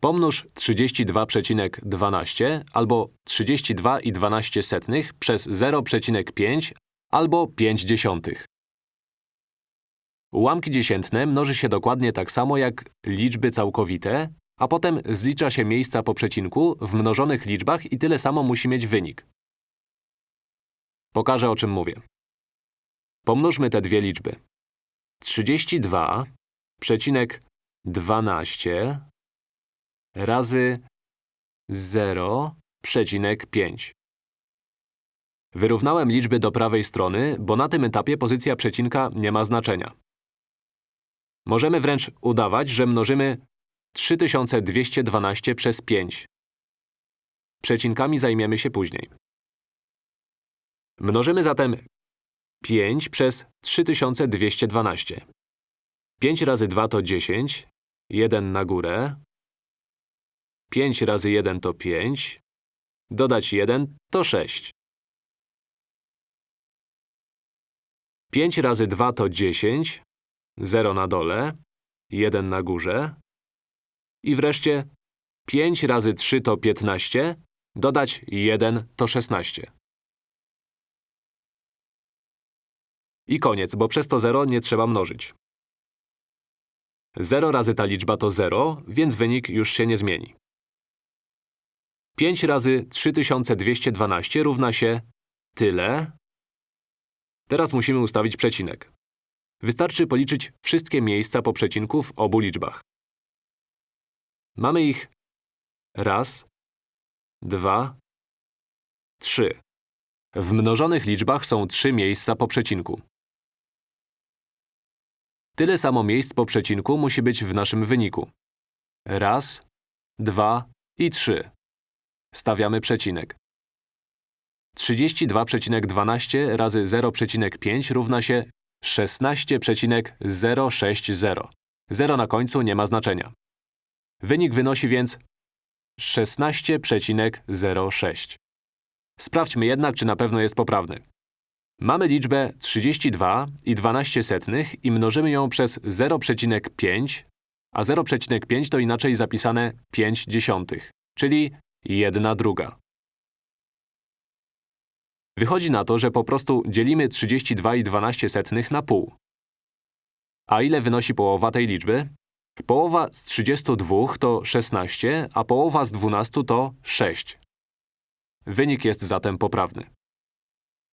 Pomnóż 32,12 albo 32,12 przez 0,5 albo 5 dziesiątych. Ułamki dziesiętne mnoży się dokładnie tak samo jak liczby całkowite, a potem zlicza się miejsca po przecinku w mnożonych liczbach i tyle samo musi mieć wynik. Pokażę, o czym mówię. Pomnóżmy te dwie liczby. 32,12 razy 0,5. Wyrównałem liczby do prawej strony, bo na tym etapie pozycja przecinka nie ma znaczenia. Możemy wręcz udawać, że mnożymy 3212 przez 5. Przecinkami zajmiemy się później. Mnożymy zatem 5 przez 3212. 5 razy 2 to 10, 1 na górę. 5 razy 1 to 5, dodać 1 to 6. 5 razy 2 to 10, 0 na dole, 1 na górze. I wreszcie 5 razy 3 to 15, dodać 1 to 16. I koniec, bo przez to 0 nie trzeba mnożyć. 0 razy ta liczba to 0, więc wynik już się nie zmieni. 5 razy 3212 równa się tyle. Teraz musimy ustawić przecinek. Wystarczy policzyć wszystkie miejsca po przecinku w obu liczbach. Mamy ich raz, dwa, trzy. W mnożonych liczbach są trzy miejsca po przecinku. Tyle samo miejsc po przecinku musi być w naszym wyniku. Raz, dwa i trzy. Stawiamy przecinek. 32,12 razy 0,5 równa się 16,060. 0 na końcu nie ma znaczenia. Wynik wynosi więc 16,06. Sprawdźmy jednak, czy na pewno jest poprawny. Mamy liczbę 32 i 12 setnych i mnożymy ją przez 0,5, a 0,5 to inaczej zapisane 5 dziesiątych, czyli 1 druga. Wychodzi na to, że po prostu dzielimy 32 i 12 setnych na pół. A ile wynosi połowa tej liczby? Połowa z 32 to 16, a połowa z 12 to 6. Wynik jest zatem poprawny.